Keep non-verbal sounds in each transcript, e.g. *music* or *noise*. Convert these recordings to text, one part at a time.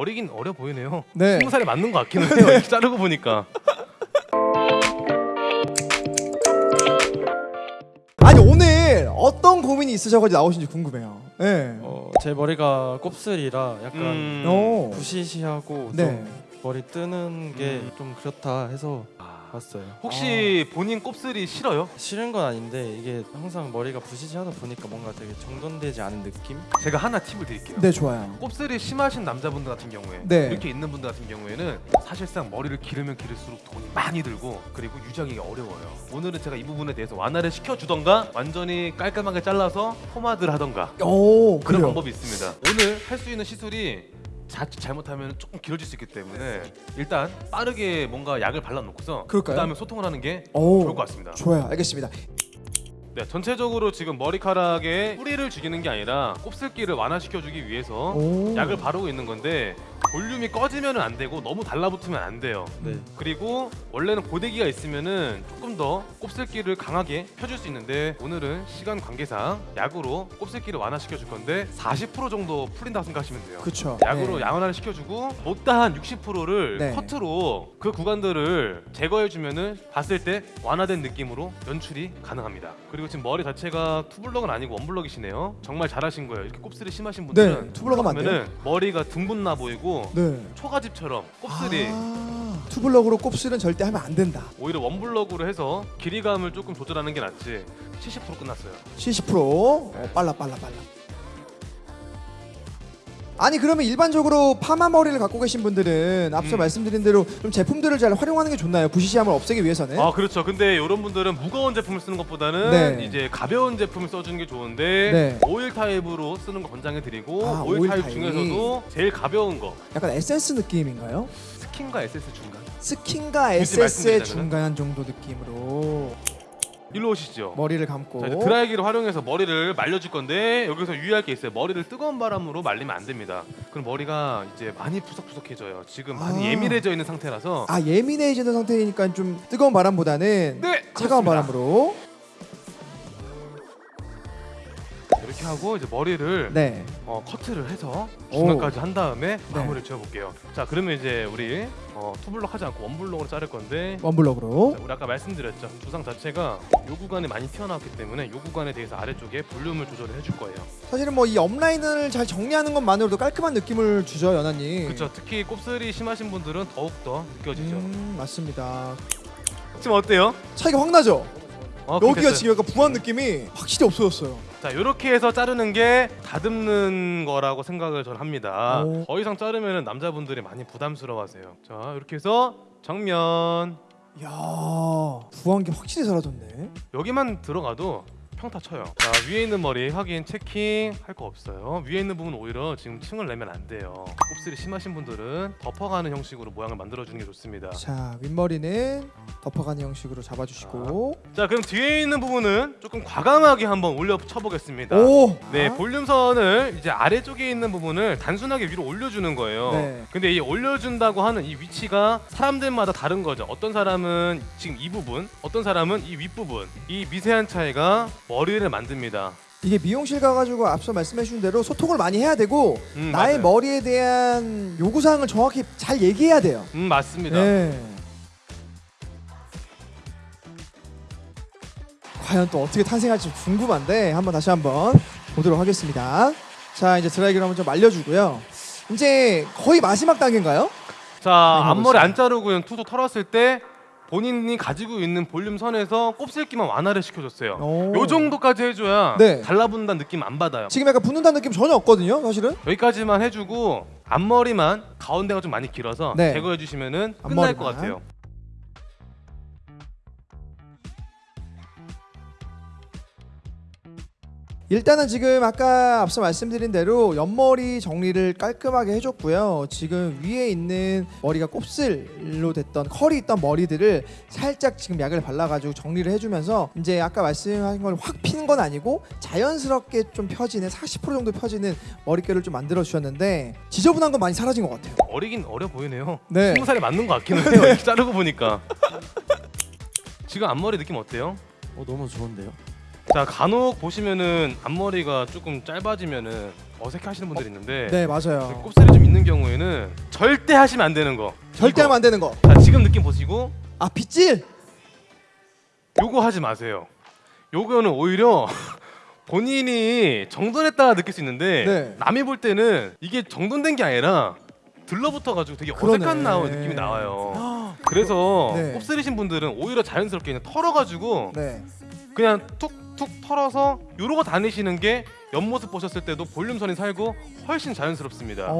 어리긴 어려 보이네요. 네. 스무 살에 맞는 것 같기는 해요. 이렇게 자르고 보니까. *laughs* 아니 오늘 어떤 고민이 있으셔가지고 나오신지 궁금해요. 네. 어, 제 머리가 곱슬이라 약간 음. 오. 부시시하고 네. 좀 머리 뜨는 게 음. 좀 그렇다 해서 아, 왔어요. 혹시 본인 곱슬이 싫어요? 싫은 건 아닌데 이게 항상 머리가 부시시하다 보니까 뭔가 되게 정돈되지 않은 느낌? 제가 하나 팁을 드릴게요. 네 좋아요. 곱슬이 심하신 남자분들 같은 경우에 네. 이렇게 있는 분들 같은 경우에는 사실상 머리를 기르면 기를수록 돈이 많이 들고 그리고 유지하기가 어려워요. 오늘은 제가 이 부분에 대해서 완화를 시켜주던가 완전히 깔끔하게 잘라서 포마드를 하던가 오 그런 그래요. 방법이 있습니다. 오늘 할 수 있는 시술이 자칫 잘못하면 조금 길어질 수 있기 때문에 일단 빠르게 뭔가 약을 발라놓고서 그럴까요? 그다음에 소통을 하는 게 오 좋을 것 같습니다. 좋아요. 알겠습니다. 네, 전체적으로 지금 머리카락에 뿌리를 죽이는 게 아니라 곱슬기를 완화시켜주기 위해서 오. 약을 바르고 있는 건데 볼륨이 꺼지면 안 되고 너무 달라붙으면 안 돼요. 네. 그리고 원래는 고데기가 있으면은 조금 더 곱슬기를 강하게 펴줄 수 있는데 오늘은 시간 관계상 약으로 곱슬기를 완화시켜 줄 건데 40% 정도 풀린다고 생각하시면 돼요. 그쵸. 약으로 네. 양원화를 시켜주고 못다 한 60%를 네. 커트로 그 구간들을 제거해주면 은 봤을 때 완화된 느낌으로 연출이 가능합니다. 그리고 지금 머리 자체가 투블럭은 아니고 원블럭이시네요. 정말 잘하신 거예요. 이렇게 곱슬이 심하신 분들은 네, 투블럭 하면 안 돼요? 그러면은 머리가 둥근 나 보이고 네. 초가집처럼 곱슬이 아, 투블럭으로 곱슬은 절대 하면 안 된다. 오히려 원블럭으로 해서 길이감을 조금 조절하는 게 낫지 70% 끝났어요. 70% 어, 빨라 빨라 빨라. 아니 그러면 일반적으로 파마 머리를 갖고 계신 분들은 앞서 음. 말씀드린 대로 좀 제품들을 잘 활용하는 게 좋나요? 부시시함을 없애기 위해서는? 아 그렇죠. 근데 이런 분들은 무거운 제품을 쓰는 것보다는 네. 이제 가벼운 제품을 써주는 게 좋은데 네. 오일 타입으로 쓰는 거 권장해드리고 아, 오일, 오일 타입 타입. 중에서도 제일 가벼운 거 약간 에센스 느낌인가요? 스킨과 에센스 중간. 스킨과 에센스의? 중간 정도 느낌으로 일로 오시죠. 머리를 감고 자, 이제 드라이기를 활용해서 머리를 말려줄 건데 여기서 유의할 게 있어요. 머리를 뜨거운 바람으로 말리면 안 됩니다. 그럼 머리가 이제 많이 푸석푸석해져요. 지금 많이 아. 예민해져 있는 상태라서 아 예민해지는 상태니까 좀 뜨거운 바람보다는 네 차가운 그렇습니다. 바람으로 이렇게 하고 이제 머리를 네 어, 커트를 해서 오. 중간까지 한 다음에 네. 마무리를 지어볼게요. 자 그러면 이제 우리 어, 투블럭 하지 않고 원블럭으로 자를 건데 원블럭으로 자, 우리 아까 말씀드렸죠. 두상 자체가 요 구간이 많이 튀어나왔기 때문에 요 구간에 대해서 아래쪽에 볼륨을 조절을 해줄 거예요. 사실은 뭐 이 업라인을 잘 정리하는 것만으로도 깔끔한 느낌을 주죠 연하님 그렇죠. 특히 곱슬이 심하신 분들은 더욱 더 느껴지죠. 음, 맞습니다 지금 어때요? 차이가 확 나죠? 어, 여기가. 지금 약간 부한 느낌이 확실히 없어졌어요 자 이렇게 해서 자르는 게 다듬는 거라고 생각을 저는 합니다. 오. 더 이상 자르면 남자분들이 많이 부담스러워하세요. 자 이렇게 해서 정면 이야 부한 게 확실히 사라졌네 여기만 들어가도 평타 쳐요. 자 위에 있는 머리 확인 체킹 할 거 없어요. 위에 있는 부분 오히려 지금 층을 내면 안 돼요. 곱슬이 심하신 분들은 덮어가는 형식으로 모양을 만들어 주는 게 좋습니다. 자 윗머리는 덮어가는 형식으로 잡아주시고 자 그럼 뒤에 있는 부분은 조금 과감하게 한번 올려 쳐보겠습니다. 오! 네, 아, 볼륨선을 이제 아래쪽에 있는 부분을 단순하게 위로 올려주는 거예요. 네. 근데 이 올려준다고 하는 이 위치가 사람들마다 다른 거죠. 어떤 사람은 지금 이 부분, 어떤 사람은 이 윗부분, 이 미세한 차이가 머리를 만듭니다. 이게 미용실 가가지고 앞서 말씀해주신 대로 소통을 많이 해야 되고 음, 나의 맞아요. 머리에 대한 요구사항을 정확히 잘 얘기해야 돼요 음 맞습니다. 네. 과연 또 어떻게 탄생할지 궁금한데 한번 다시 한번 보도록 하겠습니다. 자 이제 드라이기를 한번 좀 말려주고요. 이제 거의 마지막 단계인가요? 자. 앞머리 안 자르고 투수 털었을 때 본인이 가지고 있는 볼륨 선에서 곱슬기만 완화를 시켜줬어요. 오. 요 정도까지 해줘야 네. 달라붙는다는 느낌 안 받아요. 지금 약간 붙는다는 느낌 전혀 없거든요, 사실은. 여기까지만 해주고 앞머리만 가운데가 좀 많이 길어서 네. 제거해 주시면은 끝날 앞머리만. 것 같아요. 일단은 지금 아까 앞서 말씀드린 대로 옆머리 정리를 깔끔하게 해줬고요. 지금 위에 있는 머리가 곱슬로 됐던 컬이 있던 머리들을 살짝 지금 약을 발라가지고 정리를 해주면서 이제 아까 말씀하신 걸 확 피는 건 아니고 자연스럽게 좀 펴지는 40% 정도 펴지는 머릿결을 좀 만들어 주셨는데 지저분한 건 많이 사라진 것 같아요. 어리긴 어려 보이네요. 네. 스무 살에 맞는 것 같기는 *laughs* 해요. 자르고 보니까. 지금 앞머리 느낌 어때요? 어 너무 좋은데요? 자 간혹 보시면은 앞머리가 조금 짧아지면은 어색해하시는 분들이 있는데 네 맞아요. 곱슬이 좀 있는 경우에는 절대 하시면 안 되는 거. 절대 이거. 하면 안 되는 거. 자 지금 느낌 보시고 아 빗질. 요거 하지 마세요. 요거는 오히려 *laughs* 본인이 정돈했다 느낄 수 있는데 네. 남이 볼 때는 이게 정돈된 게 아니라 들러붙어 가지고 되게 그러네. 어색한 나온 느낌이 나와요. 그래서 네. 곱슬이신 분들은 오히려 자연스럽게 그냥 털어가지고 네. 그냥 툭 툭 털어서 요러고 다니시는 게 옆모습 보셨을 때도 볼륨선이 살고 훨씬 자연스럽습니다.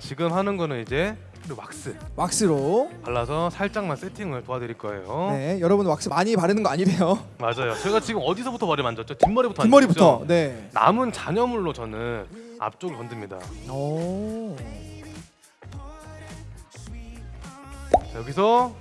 지금 하는 거는 이제 왁스 왁스로. 발라서 살짝만 세팅을 도와드릴 거예요. 네. 여러분 왁스 많이 바르는 거 아니래요. 맞아요. 제가 지금 어디서부터 머리 만졌죠? 뒷머리부터 뒷머리부터. 만졌죠? 네. 남은 잔여물로 저는 앞쪽을 건듭니다. 오. 자, 여기서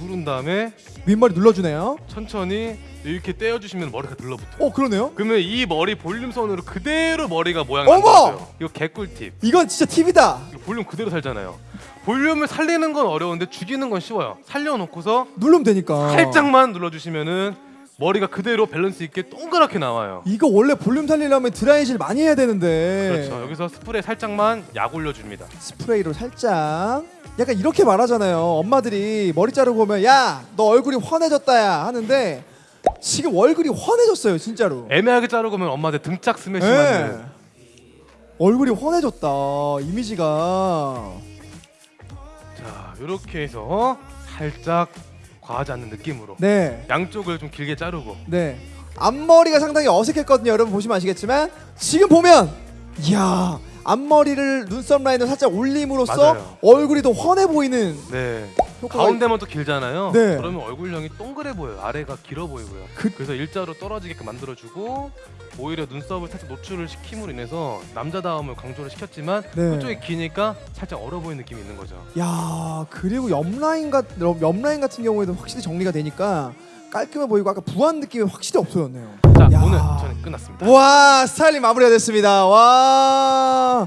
누른 다음에 윗머리 눌러주네요. 천천히 이렇게 떼어주시면 머리가 들러붙어요. 어 그러네요. 그러면 이 머리 볼륨선으로 그대로 머리가 모양 어머! 만들어져요. 이거 개꿀팁. 이건 진짜 팁이다. 볼륨 그대로 살잖아요. 볼륨을 살리는 건 어려운데 죽이는 건 쉬워요. 살려놓고서 누르면 되니까. 살짝만 눌러주시면은 머리가 그대로 밸런스 있게 동그랗게 나와요. 이거 원래 볼륨 살리려면 드라이질 많이 해야 되는데. 그렇죠. 여기서 스프레이 살짝만 약 올려줍니다. 스프레이로 살짝. 약간 이렇게 말하잖아요. 엄마들이 머리 자르고 오면 야 너 얼굴이 환해졌다야 하는데 지금 얼굴이 환해졌어요 진짜로. 애매하게 자르고 오면 엄마한테 등짝 스매시 네. 얼굴이 환해졌다 이미지가. 자, 이렇게 해서 살짝 과하지 않는 느낌으로 네. 양쪽을 좀 길게 자르고 네. 앞머리가 상당히 어색했거든요. 여러분 보시면 아시겠지만 지금 보면 이야 앞머리를 눈썹 라인을 살짝 올림으로써 맞아요. 얼굴이 더 환해 보이는 네. 가운데만 또 길잖아요. 네. 그러면 얼굴형이 동그래 보여요. 아래가 길어 보이고요. 그- 그... 래서 일자로 떨어지게끔 만들어주고 오히려 눈썹을 살짝 노출을 시킴으로 인해서 남자다움을 강조를 시켰지만 네. 그쪽이 기니까 살짝 얼어 보이는 느낌이 있는 거죠. 야 그리고 옆 라인 같 옆 라인 같은 경우에도 확실히 정리가 되니까 깔끔해 보이고 아까 부한 느낌이 확실히 없어졌네요. 자 야. 오늘 저는 끝났습니다. 와 스타일링 마무리가 됐습니다. 와